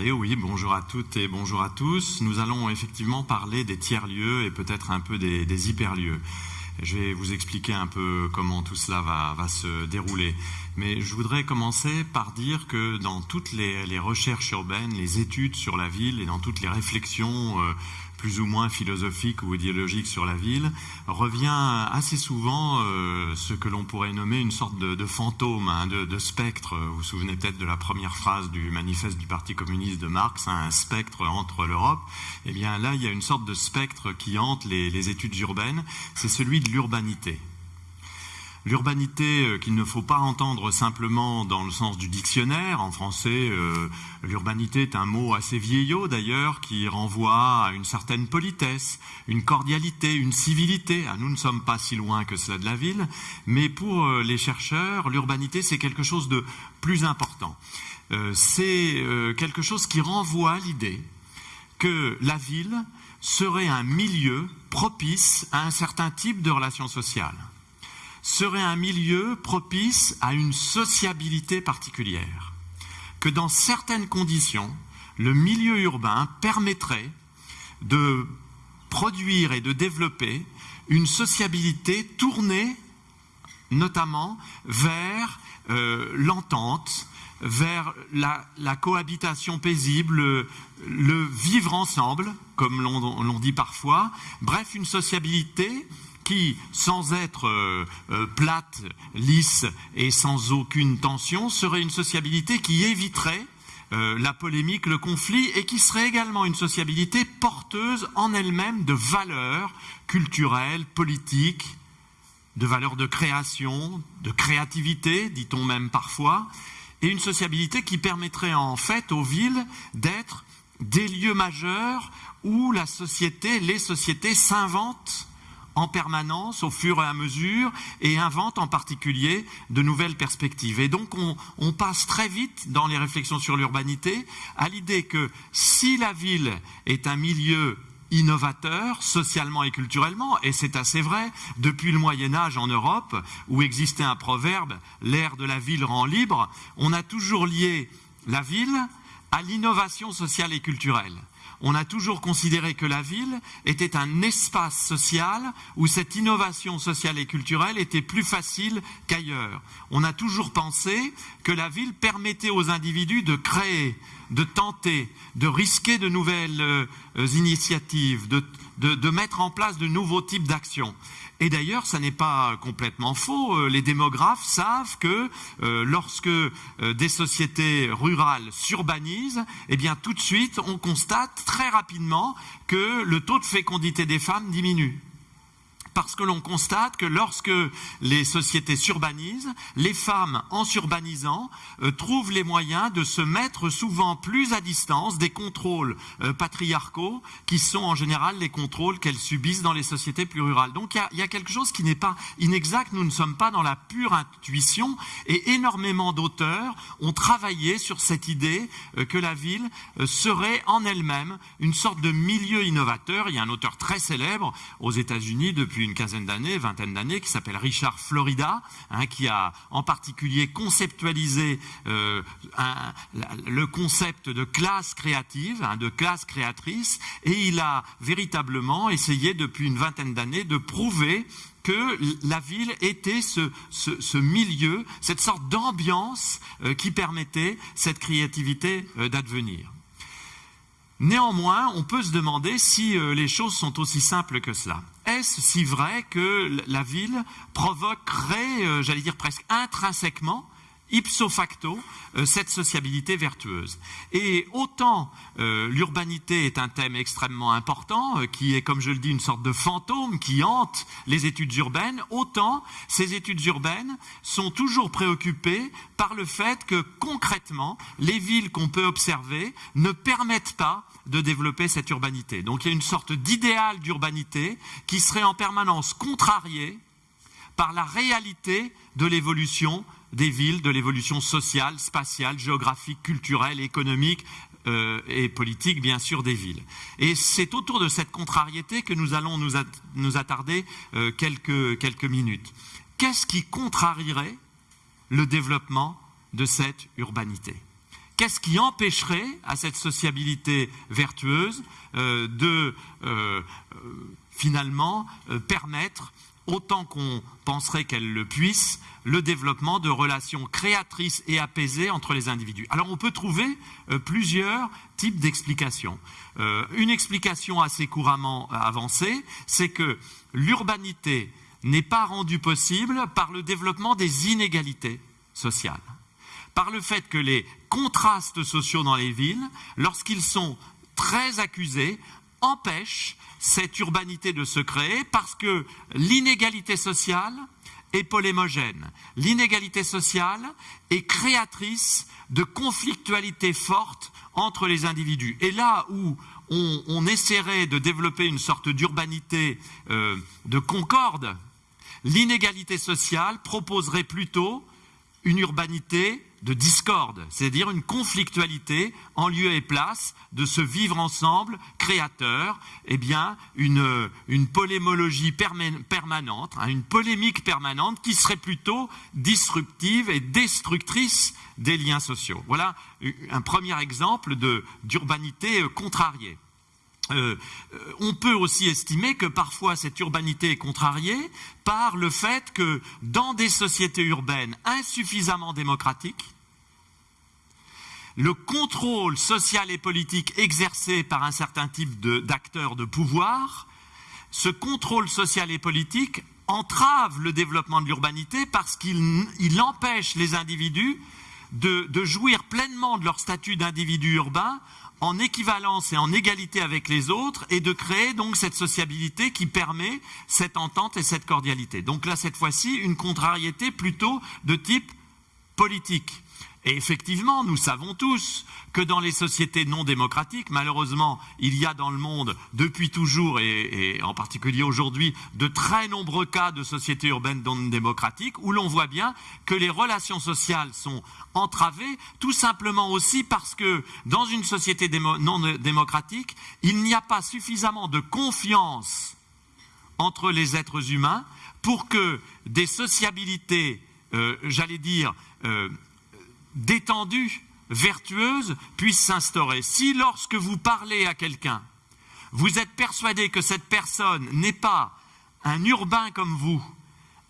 Oui, bonjour à toutes et bonjour à tous. Nous allons effectivement parler des tiers-lieux et peut-être un peu des, hyperlieux. Je vais vous expliquer un peu comment tout cela va, se dérouler. Mais je voudrais commencer par dire que dans toutes les, les, recherches urbaines, les études sur la ville et dans toutes les réflexions euh, plus ou moins philosophique ou idéologique sur la ville, revient assez souvent euh, ce que l'on pourrait nommer une sorte de, fantôme, hein, de, spectre. Vous vous souvenez peut-être de la première phrase du manifeste du Parti communiste de Marx, hein, un spectre entre l'Europe. Eh bien là, il y a une sorte de spectre qui hante les études urbaines, c'est celui de l'urbanité. L'urbanité euh, qu'il ne faut pas entendre simplement dans le sens du dictionnaire. En français, euh, l'urbanité est un mot assez vieillot d'ailleurs qui renvoie à une certaine politesse, une cordialité, une civilité. Ah, nous ne sommes pas si loin que cela de la ville, mais pour euh, les chercheurs, l'urbanité c'est quelque chose de plus important. C'est quelque chose qui renvoie à l'idée que la ville serait un milieu propice à un certain type de relations sociales serait un milieu propice à une sociabilité particulière, que dans certaines conditions, le milieu urbain permettrait de produire et de développer une sociabilité tournée notamment vers euh, l'entente, vers la, la, cohabitation paisible, le vivre ensemble, comme l'on dit parfois, bref, une sociabilité qui, sans être euh, euh, plate, lisse et sans aucune tension, serait une sociabilité qui éviterait euh, la polémique, le conflit, et qui serait également une sociabilité porteuse en elle-même de valeurs culturelles, politiques, de valeurs de création, de créativité, dit-on même parfois, et une sociabilité qui permettrait en fait aux villes d'être des lieux majeurs où la société, les sociétés s'inventent en permanence au fur et à mesure et invente en particulier de nouvelles perspectives. Et donc on, passe très vite dans les réflexions sur l'urbanité à l'idée que si la ville est un milieu innovateur socialement et culturellement, et c'est assez vrai, depuis le Moyen Âge en Europe, où existait un proverbe, l'ère de la ville rend libre, on a toujours lié la ville à l'innovation sociale et culturelle on a toujours considéré que la ville était un espace social où cette innovation sociale et culturelle était plus facile qu'ailleurs. On a toujours pensé que la ville permettait aux individus de créer, de tenter, de risquer de nouvelles euh, initiatives, de, mettre en place de nouveaux types d'actions. Et d'ailleurs, ça n'est pas complètement faux. Euh, les démographes savent que euh, lorsque euh, des sociétés rurales s'urbanisent, eh bien tout de suite, on constate très rapidement que le taux de fécondité des femmes diminue parce que l'on constate que lorsque les sociétés s'urbanisent, les femmes, en s'urbanisant, euh, trouvent les moyens de se mettre souvent plus à distance des contrôles euh, patriarcaux qui sont en général les contrôles qu'elles subissent dans les sociétés plus rurales. Donc il y, a quelque chose qui n'est pas inexact, nous ne sommes pas dans la pure intuition et énormément d'auteurs ont travaillé sur cette idée euh, que la ville serait en elle-même une sorte de milieu innovateur. Il y a un auteur très célèbre aux États-Unis depuis une quinzaine d'années, vingtaine d'années, qui s'appelle Richard Florida, hein, qui a en particulier conceptualisé euh, le concept de classe créative, hein, de classe créatrice, et il a véritablement essayé depuis une vingtaine d'années de prouver que la ville était ce, milieu, cette sorte d'ambiance euh, qui permettait cette créativité euh, d'advenir. Néanmoins, on peut se demander si les choses sont aussi simples que cela. Est-ce si vrai que la ville provoquerait, euh, j'allais dire presque intrinsèquement, ipso facto euh, cette sociabilité vertueuse. Et autant euh, l'urbanité est un thème extrêmement important, euh, qui est, comme je le dis, une sorte de fantôme qui hante les études urbaines, autant ces études urbaines sont toujours préoccupées par le fait que concrètement, les villes qu'on peut observer ne permettent pas de développer cette urbanité. Donc il y a une sorte d'idéal d'urbanité qui serait en permanence contrarié par la réalité de l'évolution des villes, de l'évolution sociale, spatiale, géographique, culturelle, économique euh, et politique, bien sûr, des villes. Et c'est autour de cette contrariété que nous allons nous, attarder euh, quelques, minutes. Qu'est-ce qui contrarierait le développement de cette urbanité? Qu'est-ce qui empêcherait à cette sociabilité vertueuse euh, de finalement permettre autant qu'on penserait qu'elle le puisse, le développement de relations créatrices et apaisées entre les individus. Alors on peut trouver euh, plusieurs types d'explications. Euh, une explication assez couramment avancée, c'est que l'urbanité n'est pas rendue possible par le développement des inégalités sociales, par le fait que les contrastes sociaux dans les villes, lorsqu'ils sont très accusés, empêchent cette urbanité de se créer parce que l'inégalité sociale est polémogène. L'inégalité sociale est créatrice de conflictualités fortes entre les individus. Et là où on, essaierait de développer une sorte d'urbanité euh, de concorde, l'inégalité sociale proposerait plutôt une urbanité de discorde, c'est-à-dire une conflictualité en lieu et place de ce vivre ensemble créateur, eh bien, une, polémologie permanente, hein, une polémique permanente qui serait plutôt disruptive et destructrice des liens sociaux. Voilà un premier exemple d'urbanité euh, contrariée. Euh, euh, on peut aussi estimer que parfois cette urbanité est contrariée par le fait que dans des sociétés urbaines insuffisamment démocratiques, le contrôle social et politique exercé par un certain type d'acteurs de, pouvoir, ce contrôle social et politique entrave le développement de l'urbanité parce qu'il empêche les individus de jouir pleinement de leur statut d'individu urbain en équivalence et en égalité avec les autres et de créer donc cette sociabilité qui permet cette entente et cette cordialité. Donc là, cette fois-ci, une contrariété plutôt de type politique. Et effectivement, nous savons tous que dans les sociétés non démocratiques, malheureusement, il y a dans le monde, depuis toujours et, en particulier aujourd'hui, de très nombreux cas de sociétés urbaines non démocratiques où l'on voit bien que les relations sociales sont entravées, tout simplement aussi parce que dans une société non démocratique, il n'y a pas suffisamment de confiance entre les êtres humains pour que des sociabilités, euh, j'allais dire, euh, détendue, vertueuse, puisse s'instaurer. Si lorsque vous parlez à quelqu'un, vous êtes persuadé que cette personne n'est pas un urbain comme vous,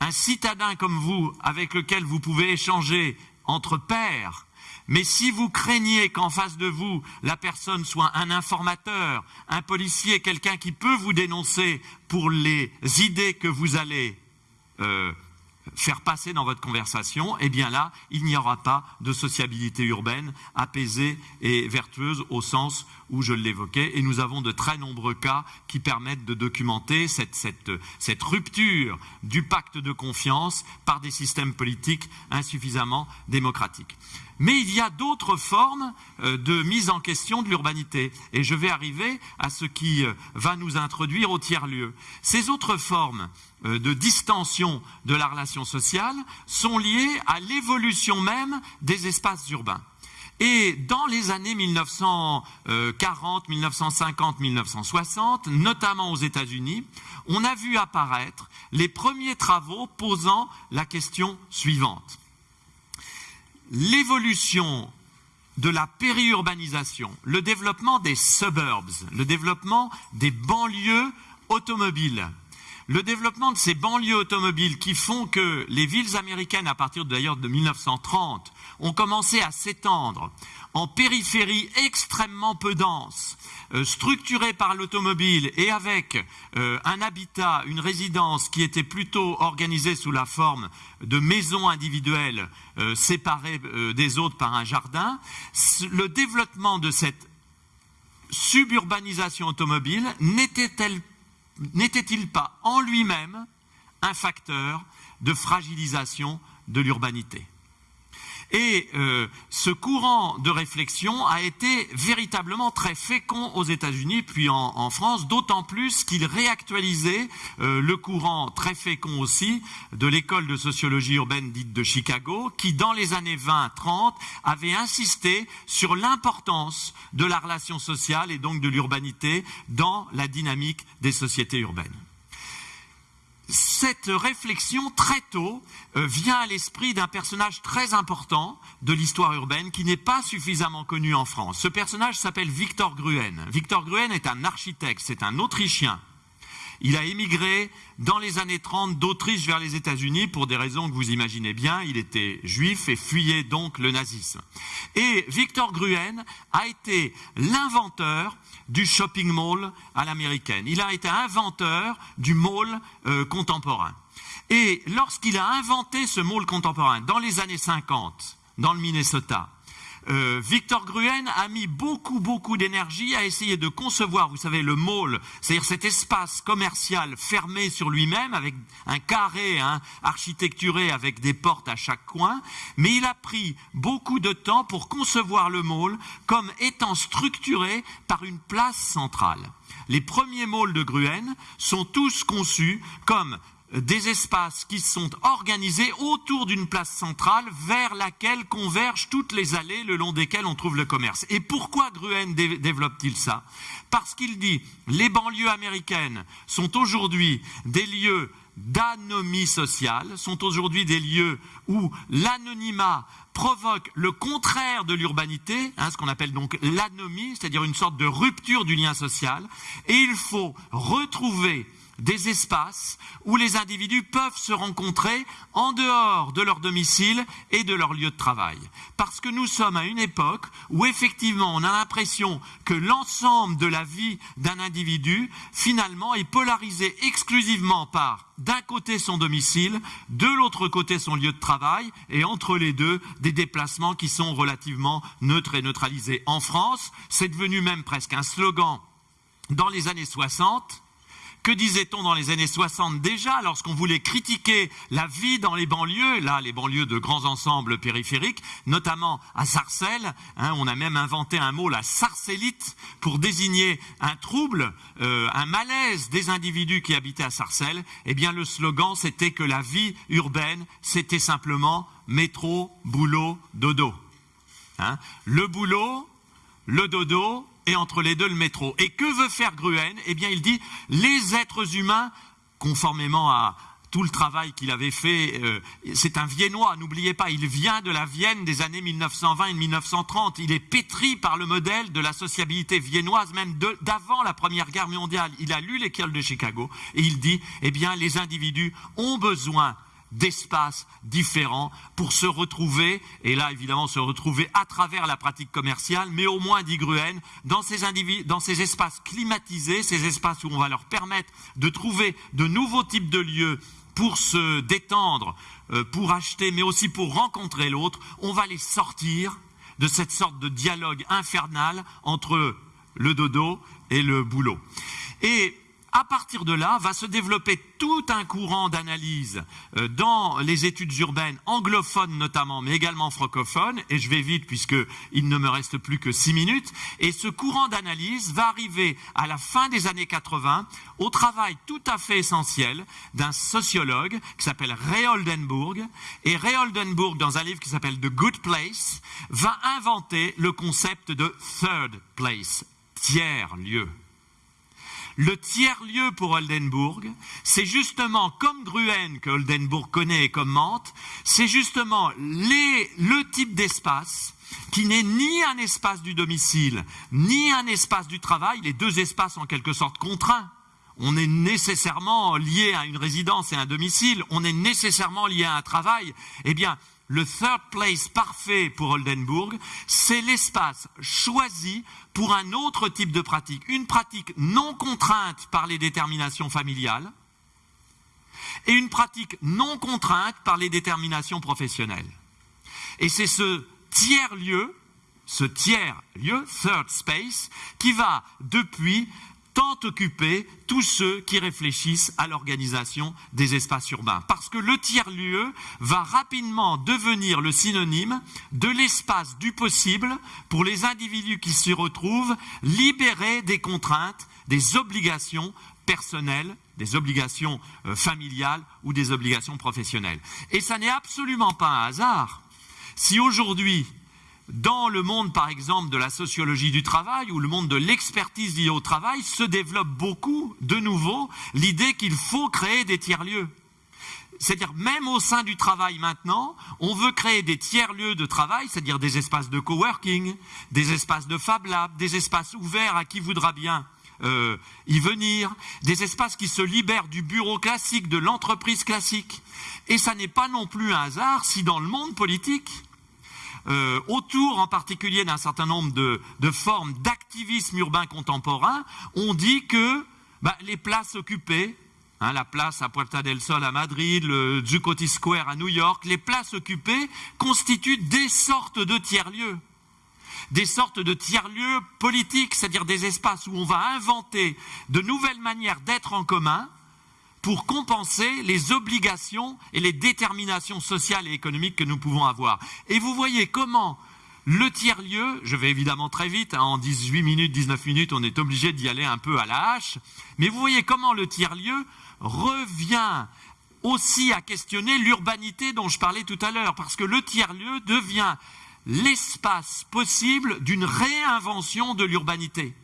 un citadin comme vous, avec lequel vous pouvez échanger entre pairs, mais si vous craignez qu'en face de vous, la personne soit un informateur, un policier, quelqu'un qui peut vous dénoncer pour les idées que vous allez euh, faire passer dans votre conversation, eh bien là, il n'y aura pas de sociabilité urbaine apaisée et vertueuse au sens où je l'évoquais. Et nous avons de très nombreux cas qui permettent de documenter cette, cette, rupture du pacte de confiance par des systèmes politiques insuffisamment démocratiques. Mais il y a d'autres formes euh, de mise en question de l'urbanité. Et je vais arriver à ce qui euh, va nous introduire au tiers-lieu. Ces autres formes de distension de la relation sociale sont liées à l'évolution même des espaces urbains. Et dans les années 1940, 1950, 1960, notamment aux États-Unis, on a vu apparaître les premiers travaux posant la question suivante l'évolution de la périurbanisation, le développement des suburbs, le développement des banlieues automobiles, le développement de ces banlieues automobiles qui font que les villes américaines, à partir d'ailleurs de 1930, ont commencé à s'étendre en périphérie extrêmement peu dense, euh, structurée par l'automobile et avec euh, un habitat, une résidence qui était plutôt organisée sous la forme de maisons individuelles euh, séparées des autres par un jardin, le développement de cette suburbanisation automobile n'était-il pas en lui-même un facteur de fragilisation de l'urbanité? Et euh, ce courant de réflexion a été véritablement très fécond aux États-Unis, puis en, France, d'autant plus qu'il réactualisait euh, le courant très fécond aussi de l'école de sociologie urbaine dite de Chicago, qui dans les années 20-30 avait insisté sur l'importance de la relation sociale et donc de l'urbanité dans la dynamique des sociétés urbaines. Cette réflexion, très tôt, euh, vient à l'esprit d'un personnage très important de l'histoire urbaine qui n'est pas suffisamment connu en France. Ce personnage s'appelle Victor Gruen. Victor Gruen est un architecte, c'est un Autrichien. Il a émigré dans les années 30 d'Autriche vers les États-Unis pour des raisons que vous imaginez bien. Il était juif et fuyait donc le nazisme. Et Victor Gruen a été l'inventeur du shopping mall à l'américaine. Il a été inventeur du mall euh, contemporain. Et lorsqu'il a inventé ce mall contemporain dans les années 50, dans le Minnesota, euh, Victor Gruen a mis beaucoup, beaucoup d'énergie à essayer de concevoir, vous savez, le mall, c'est-à-dire cet espace commercial fermé sur lui-même, avec un carré hein, architecturé avec des portes à chaque coin, mais il a pris beaucoup de temps pour concevoir le mall comme étant structuré par une place centrale. Les premiers malls de Gruen sont tous conçus comme des espaces qui sont organisés autour d'une place centrale vers laquelle convergent toutes les allées le long desquelles on trouve le commerce. Et pourquoi Gruen développe-t-il ça? Parce qu'il dit les banlieues américaines sont aujourd'hui des lieux d'anomie sociale, sont aujourd'hui des lieux où l'anonymat provoque le contraire de l'urbanité, hein, ce qu'on appelle donc l'anomie, c'est-à-dire une sorte de rupture du lien social, et il faut retrouver des espaces où les individus peuvent se rencontrer en dehors de leur domicile et de leur lieu de travail. Parce que nous sommes à une époque où effectivement on a l'impression que l'ensemble de la vie d'un individu finalement est polarisé exclusivement par d'un côté son domicile, de l'autre côté son lieu de travail, et entre les deux, des déplacements qui sont relativement neutres et neutralisés. En France, c'est devenu même presque un slogan dans les années 60, que disait-on dans les années 60 déjà, lorsqu'on voulait critiquer la vie dans les banlieues, là, les banlieues de grands ensembles périphériques, notamment à Sarcelles, hein, on a même inventé un mot, la sarcellite, pour désigner un trouble, euh, un malaise des individus qui habitaient à Sarcelles. Eh bien, le slogan, c'était que la vie urbaine, c'était simplement métro, boulot, dodo. Hein. le boulot, le dodo, et entre les deux le métro. Et que veut faire Gruen? Eh bien, il dit les êtres humains, conformément à tout le travail qu'il avait fait, euh, c'est un Viennois, n'oubliez pas, il vient de la Vienne des années 1920 et 1930. Il est pétri par le modèle de la sociabilité viennoise, même d'avant la Première Guerre mondiale. Il a lu l'école de Chicago et il dit, eh bien, les individus ont besoin d'espaces différents pour se retrouver, et là évidemment se retrouver à travers la pratique commerciale, mais au moins, dit Gruen, dans ces, dans ces espaces climatisés, ces espaces où on va leur permettre de trouver de nouveaux types de lieux pour se détendre, euh, pour acheter, mais aussi pour rencontrer l'autre, on va les sortir de cette sorte de dialogue infernal entre le dodo et le boulot. Et à partir de là, va se développer tout un courant d'analyse euh, dans les études urbaines anglophones notamment, mais également francophones, et je vais vite puisqu'il ne me reste plus que six minutes, et ce courant d'analyse va arriver à la fin des années 80 au travail tout à fait essentiel d'un sociologue qui s'appelle Ray Oldenburg, et Ray Oldenburg, dans un livre qui s'appelle The Good Place, va inventer le concept de third place, tiers lieu. Le tiers-lieu pour Oldenburg, c'est justement comme Gruen que Oldenburg connaît et commente, c'est justement le type d'espace qui n'est ni un espace du domicile, ni un espace du travail, les deux espaces en quelque sorte contraints. On est nécessairement lié à une résidence et un domicile, on est nécessairement lié à un travail. Eh bien, le third place parfait pour Oldenburg, c'est l'espace choisi pour un autre type de pratique, une pratique non contrainte par les déterminations familiales et une pratique non contrainte par les déterminations professionnelles. Et c'est ce tiers-lieu, ce tiers-lieu, third space, qui va depuis tant occuper tous ceux qui réfléchissent à l'organisation des espaces urbains. Parce que le tiers-lieu va rapidement devenir le synonyme de l'espace du possible pour les individus qui s'y retrouvent libérés des contraintes, des obligations personnelles, des obligations euh, familiales ou des obligations professionnelles. Et ça n'est absolument pas un hasard si aujourd'hui dans le monde, par exemple, de la sociologie du travail ou le monde de l'expertise liée au travail, se développe beaucoup, de nouveau, l'idée qu'il faut créer des tiers-lieux. C'est-à-dire, même au sein du travail maintenant, on veut créer des tiers-lieux de travail, c'est-à-dire des espaces de coworking, des espaces de Fab Lab, des espaces ouverts à qui voudra bien euh, y venir, des espaces qui se libèrent du bureau classique, de l'entreprise classique. Et ça n'est pas non plus un hasard si dans le monde politique, euh, autour en particulier d'un certain nombre de, formes d'activisme urbain contemporain, on dit que bah, les places occupées, hein, la place à Puerta del Sol à Madrid, le Zuccotti Square à New York, les places occupées constituent des sortes de tiers-lieux. Des sortes de tiers-lieux politiques, c'est-à-dire des espaces où on va inventer de nouvelles manières d'être en commun pour compenser les obligations et les déterminations sociales et économiques que nous pouvons avoir. Et vous voyez comment le tiers-lieu, je vais évidemment très vite, hein, en 18 minutes, 19 minutes, on est obligé d'y aller un peu à la hache, mais vous voyez comment le tiers-lieu revient aussi à questionner l'urbanité dont je parlais tout à l'heure, parce que le tiers-lieu devient l'espace possible d'une réinvention de l'urbanité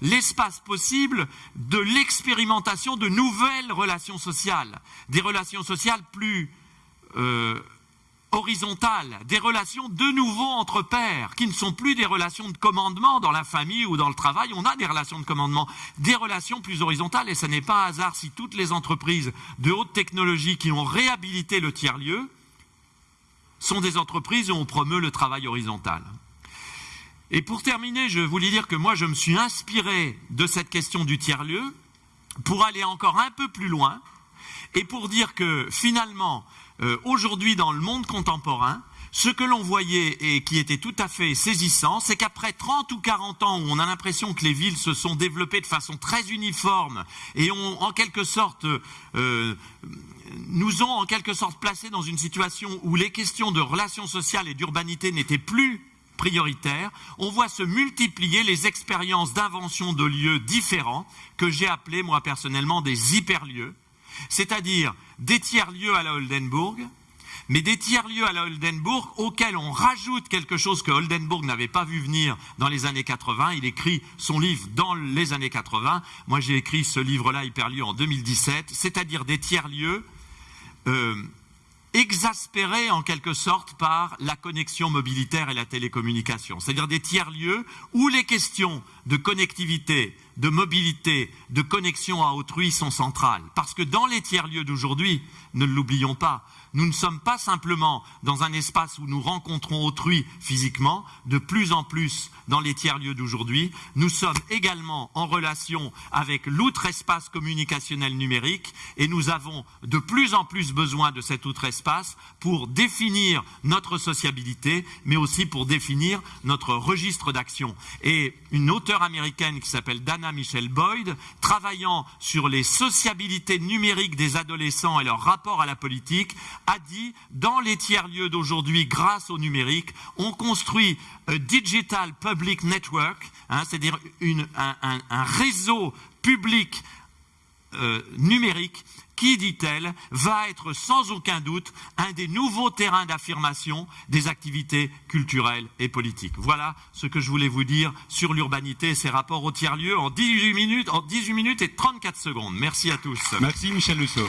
l'espace possible de l'expérimentation de nouvelles relations sociales, des relations sociales plus euh, horizontales, des relations de nouveau entre pairs, qui ne sont plus des relations de commandement dans la famille ou dans le travail, on a des relations de commandement, des relations plus horizontales, et ce n'est pas un hasard si toutes les entreprises de haute technologie qui ont réhabilité le tiers-lieu sont des entreprises où on promeut le travail horizontal. Et pour terminer, je voulais dire que moi, je me suis inspiré de cette question du tiers-lieu pour aller encore un peu plus loin et pour dire que finalement, euh, aujourd'hui dans le monde contemporain, ce que l'on voyait et qui était tout à fait saisissant, c'est qu'après 30 ou 40 ans où on a l'impression que les villes se sont développées de façon très uniforme et ont en quelque sorte euh, nous ont en quelque sorte placés dans une situation où les questions de relations sociales et d'urbanité n'étaient plus prioritaire, on voit se multiplier les expériences d'invention de lieux différents que j'ai appelés moi personnellement des hyperlieux, c'est-à-dire des tiers-lieux à la Oldenburg, mais des tiers-lieux à la Oldenburg auxquels on rajoute quelque chose que Oldenburg n'avait pas vu venir dans les années 80. Il écrit son livre dans les années 80. Moi, j'ai écrit ce livre-là, Hyperlieu, en 2017, c'est-à-dire des tiers-lieux euh, exaspérés en quelque sorte par la connexion mobilitaire et la télécommunication, c'est-à-dire des tiers-lieux où les questions de connectivité, de mobilité, de connexion à autrui sont centrales. Parce que dans les tiers-lieux d'aujourd'hui, ne l'oublions pas, nous ne sommes pas simplement dans un espace où nous rencontrons autrui physiquement, de plus en plus dans les tiers-lieux d'aujourd'hui, nous sommes également en relation avec l'outre-espace communicationnel numérique et nous avons de plus en plus besoin de cet outre-espace pour définir notre sociabilité, mais aussi pour définir notre registre d'action. Et une auteure américaine qui s'appelle Dana Michelle Boyd, travaillant sur les sociabilités numériques des adolescents et leur rapport à la politique, a dit, dans les tiers-lieux d'aujourd'hui, grâce au numérique, on construit un digital public network, hein, c'est-à-dire un, un, réseau public euh, numérique qui, dit-elle, va être sans aucun doute un des nouveaux terrains d'affirmation des activités culturelles et politiques. Voilà ce que je voulais vous dire sur l'urbanité et ses rapports au tiers-lieu en 18 minutes, en 18 minutes et 34 secondes. Merci à tous. Merci Michel Lusso.